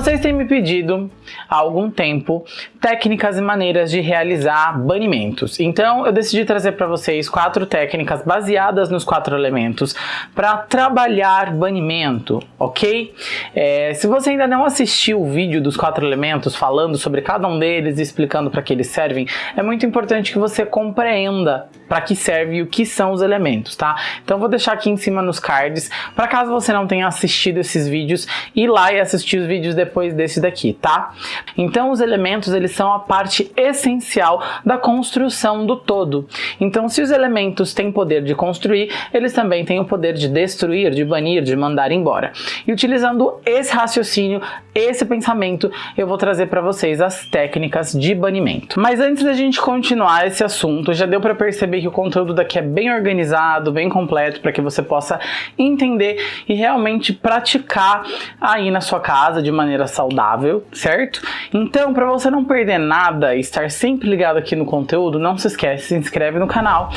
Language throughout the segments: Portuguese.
Vocês têm me pedido há algum tempo técnicas e maneiras de realizar banimentos. Então eu decidi trazer para vocês quatro técnicas baseadas nos quatro elementos para trabalhar banimento, ok? É, se você ainda não assistiu o vídeo dos quatro elementos falando sobre cada um deles e explicando para que eles servem, é muito importante que você compreenda para que serve e o que são os elementos, tá? Então vou deixar aqui em cima nos cards, para caso você não tenha assistido esses vídeos, ir lá e assistir os vídeos depois desse daqui, tá? Então os elementos eles são a parte essencial da construção do todo. Então se os elementos têm poder de construir, eles também têm o poder de destruir, de banir, de mandar embora. E utilizando esse raciocínio, esse pensamento, eu vou trazer para vocês as técnicas de banimento. Mas antes da gente continuar esse assunto, já deu para perceber que o conteúdo daqui é bem organizado, bem completo, para que você possa entender e realmente praticar aí na sua casa de maneira saudável, certo? Então, para você não perder nada e estar sempre ligado aqui no conteúdo, não se esquece, se inscreve no canal,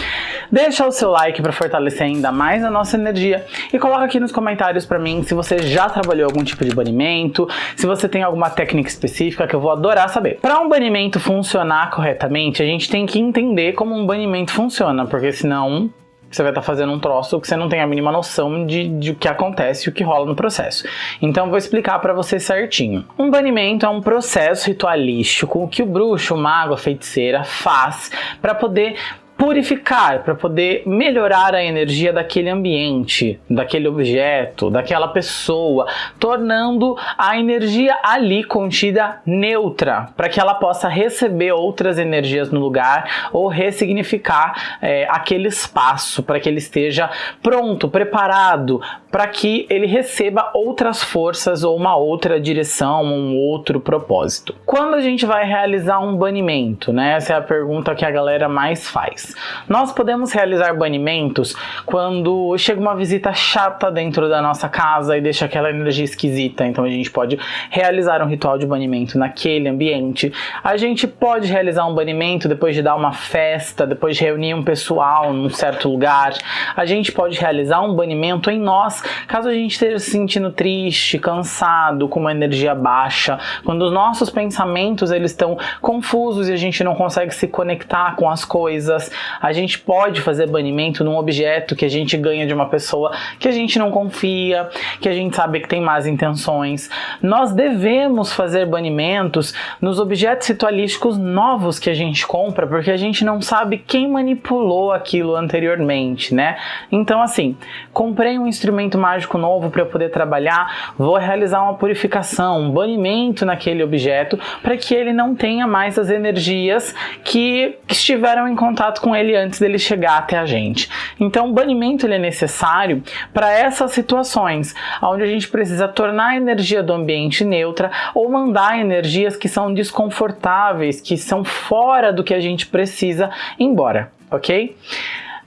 deixa o seu like para fortalecer ainda mais a nossa energia e coloca aqui nos comentários para mim se você já trabalhou algum tipo de banimento, se você tem alguma técnica específica que eu vou adorar saber. Para um banimento funcionar corretamente, a gente tem que entender como um banimento funciona, porque senão você vai estar tá fazendo um troço que você não tem a mínima noção de, de o que acontece e o que rola no processo. Então vou explicar para você certinho. Um banimento é um processo ritualístico que o bruxo, o mago, a feiticeira faz para poder purificar, para poder melhorar a energia daquele ambiente, daquele objeto, daquela pessoa, tornando a energia ali contida neutra, para que ela possa receber outras energias no lugar ou ressignificar é, aquele espaço, para que ele esteja pronto, preparado, para que ele receba outras forças ou uma outra direção, um outro propósito. Quando a gente vai realizar um banimento, né? Essa é a pergunta que a galera mais faz. Nós podemos realizar banimentos quando chega uma visita chata dentro da nossa casa e deixa aquela energia esquisita, então a gente pode realizar um ritual de banimento naquele ambiente. A gente pode realizar um banimento depois de dar uma festa, depois de reunir um pessoal num certo lugar. A gente pode realizar um banimento em nós, caso a gente esteja se sentindo triste, cansado, com uma energia baixa, quando os nossos pensamentos eles estão confusos e a gente não consegue se conectar com as coisas, a gente pode fazer banimento num objeto que a gente ganha de uma pessoa que a gente não confia, que a gente sabe que tem más intenções. Nós devemos fazer banimentos nos objetos ritualísticos novos que a gente compra, porque a gente não sabe quem manipulou aquilo anteriormente, né? Então, assim, comprei um instrumento mágico novo para eu poder trabalhar, vou realizar uma purificação, um banimento naquele objeto para que ele não tenha mais as energias que estiveram em contato com ele antes dele chegar até a gente. Então o banimento ele é necessário para essas situações, onde a gente precisa tornar a energia do ambiente neutra ou mandar energias que são desconfortáveis, que são fora do que a gente precisa embora, ok?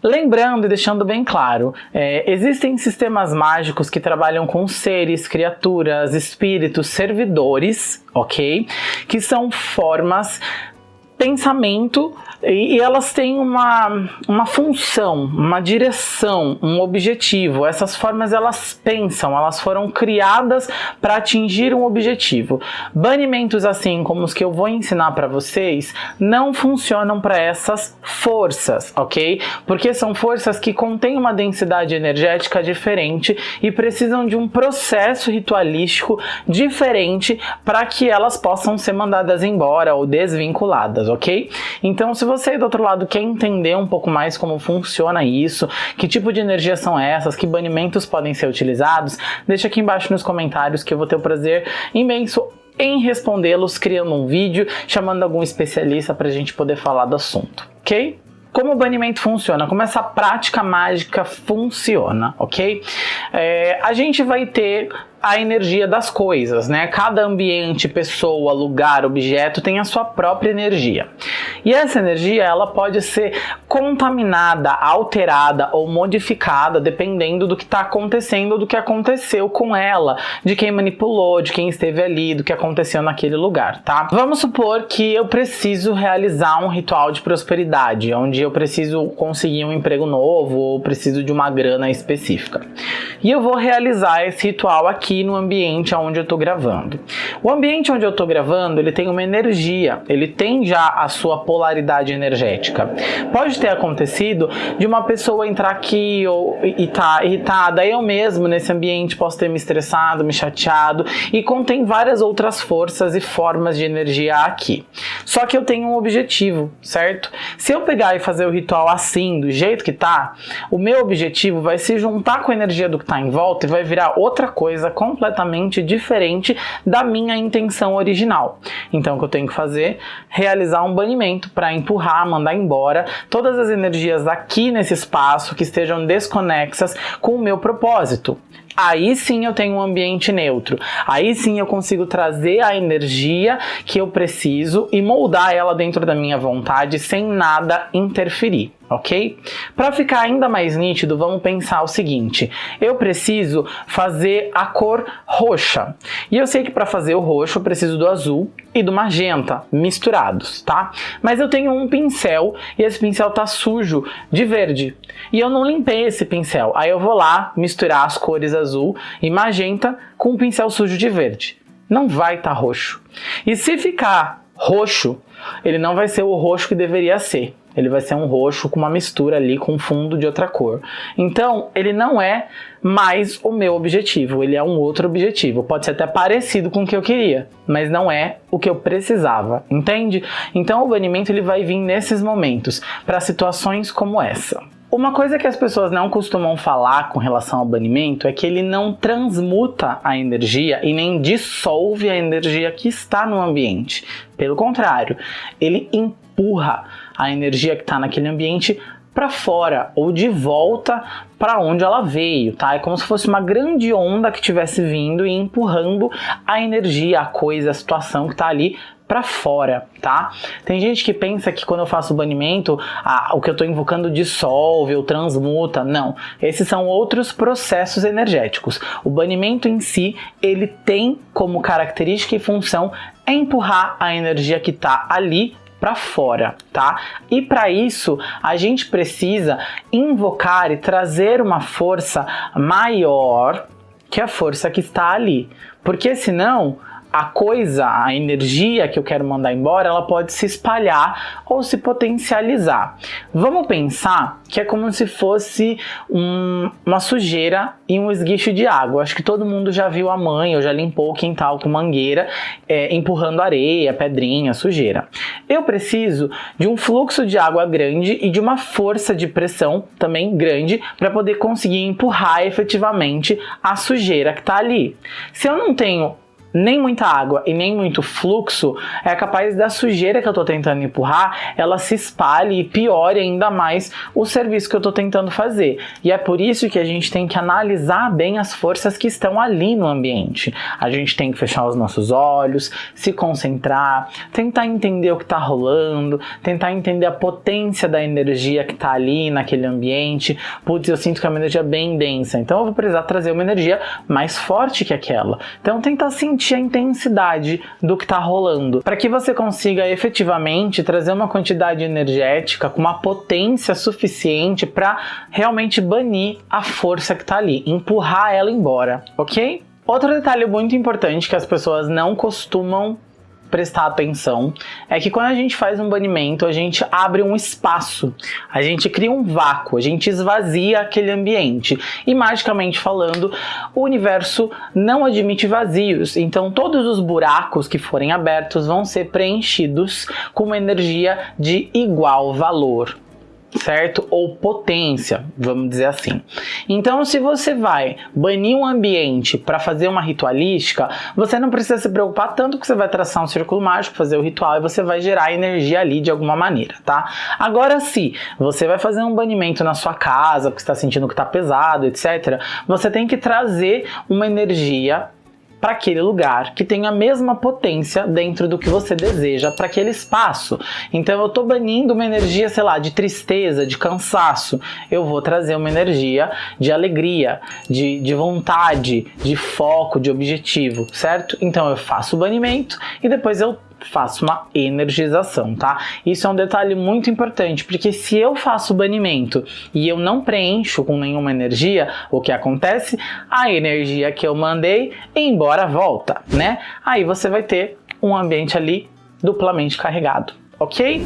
Lembrando e deixando bem claro, é, existem sistemas mágicos que trabalham com seres, criaturas, espíritos, servidores, ok? Que são formas pensamento e, elas têm uma, uma função, uma direção, um objetivo. Essas formas elas pensam, elas foram criadas para atingir um objetivo. Banimentos assim como os que eu vou ensinar para vocês não funcionam para essas forças, ok? Porque são forças que contêm uma densidade energética diferente e precisam de um processo ritualístico diferente para que elas possam ser mandadas embora ou desvinculadas, ok? Então se você do outro lado quer entender um pouco mais como funciona isso, que tipo de energia são essas, que banimentos podem ser utilizados, deixa aqui embaixo nos comentários que eu vou ter o prazer imenso em respondê-los, criando um vídeo, chamando algum especialista para a gente poder falar do assunto, ok? Como o banimento funciona, como essa prática mágica funciona, ok? É, a gente vai ter a energia das coisas, né? Cada ambiente, pessoa, lugar, objeto tem a sua própria energia. E essa energia, ela pode ser contaminada, alterada ou modificada dependendo do que está acontecendo, do que aconteceu com ela, de quem manipulou, de quem esteve ali, do que aconteceu naquele lugar, tá? Vamos supor que eu preciso realizar um ritual de prosperidade, onde eu preciso conseguir um emprego novo ou preciso de uma grana específica. E eu vou realizar esse ritual aqui aqui no ambiente onde eu estou gravando. O ambiente onde eu estou gravando, ele tem uma energia, ele tem já a sua polaridade energética. Pode ter acontecido de uma pessoa entrar aqui ou, e tá irritada, eu mesmo nesse ambiente posso ter me estressado, me chateado e contém várias outras forças e formas de energia aqui. Só que eu tenho um objetivo, certo? Se eu pegar e fazer o ritual assim, do jeito que tá, o meu objetivo vai se juntar com a energia do que tá em volta e vai virar outra coisa completamente diferente da minha intenção original. Então o que eu tenho que fazer? Realizar um banimento para empurrar, mandar embora todas as energias aqui nesse espaço que estejam desconexas com o meu propósito aí sim eu tenho um ambiente neutro. Aí sim eu consigo trazer a energia que eu preciso e moldar ela dentro da minha vontade sem nada interferir ok? Para ficar ainda mais nítido, vamos pensar o seguinte, eu preciso fazer a cor roxa, e eu sei que para fazer o roxo eu preciso do azul e do magenta misturados, tá? Mas eu tenho um pincel e esse pincel tá sujo de verde, e eu não limpei esse pincel, aí eu vou lá misturar as cores azul e magenta com um pincel sujo de verde. Não vai estar tá roxo. E se ficar roxo, ele não vai ser o roxo que deveria ser ele vai ser um roxo com uma mistura ali com fundo de outra cor. Então, ele não é mais o meu objetivo, ele é um outro objetivo. Pode ser até parecido com o que eu queria, mas não é o que eu precisava, entende? Então, o banimento ele vai vir nesses momentos, para situações como essa. Uma coisa que as pessoas não costumam falar com relação ao banimento é que ele não transmuta a energia e nem dissolve a energia que está no ambiente. Pelo contrário, ele empurra a energia que está naquele ambiente para fora ou de volta para onde ela veio, tá? É como se fosse uma grande onda que estivesse vindo e empurrando a energia, a coisa, a situação que está ali para fora, tá? Tem gente que pensa que quando eu faço o banimento, ah, o que eu estou invocando dissolve ou transmuta. Não, esses são outros processos energéticos. O banimento em si, ele tem como característica e função empurrar a energia que está ali para fora, tá? E para isso, a gente precisa invocar e trazer uma força maior que a força que está ali. Porque senão a coisa, a energia que eu quero mandar embora, ela pode se espalhar ou se potencializar. Vamos pensar que é como se fosse um, uma sujeira e um esguicho de água. Acho que todo mundo já viu a mãe ou já limpou o quintal com mangueira, é, empurrando areia, pedrinha, sujeira. Eu preciso de um fluxo de água grande e de uma força de pressão também grande para poder conseguir empurrar efetivamente a sujeira que está ali. Se eu não tenho nem muita água e nem muito fluxo, é capaz da sujeira que eu estou tentando empurrar, ela se espalhe e piore ainda mais o serviço que eu estou tentando fazer. E é por isso que a gente tem que analisar bem as forças que estão ali no ambiente. A gente tem que fechar os nossos olhos, se concentrar, tentar entender o que está rolando, tentar entender a potência da energia que está ali naquele ambiente. Putz, eu sinto que é uma energia bem densa, então eu vou precisar trazer uma energia mais forte que aquela. Então tentar sentir a intensidade do que está rolando, para que você consiga efetivamente trazer uma quantidade energética com uma potência suficiente para realmente banir a força que está ali, empurrar ela embora, ok? Outro detalhe muito importante que as pessoas não costumam prestar atenção é que quando a gente faz um banimento, a gente abre um espaço, a gente cria um vácuo, a gente esvazia aquele ambiente. E magicamente falando, o universo não admite vazios, então todos os buracos que forem abertos vão ser preenchidos com uma energia de igual valor certo? Ou potência, vamos dizer assim. Então, se você vai banir um ambiente para fazer uma ritualística, você não precisa se preocupar tanto que você vai traçar um círculo mágico, fazer o ritual e você vai gerar energia ali de alguma maneira, tá? Agora, se você vai fazer um banimento na sua casa, porque está sentindo que está pesado, etc., você tem que trazer uma energia para aquele lugar que tem a mesma potência dentro do que você deseja para aquele espaço. Então eu estou banindo uma energia, sei lá, de tristeza, de cansaço. Eu vou trazer uma energia de alegria, de, de vontade, de foco, de objetivo, certo? Então eu faço o banimento e depois eu faço uma energização, tá? Isso é um detalhe muito importante, porque se eu faço banimento e eu não preencho com nenhuma energia, o que acontece? A energia que eu mandei embora volta, né? Aí você vai ter um ambiente ali duplamente carregado, ok?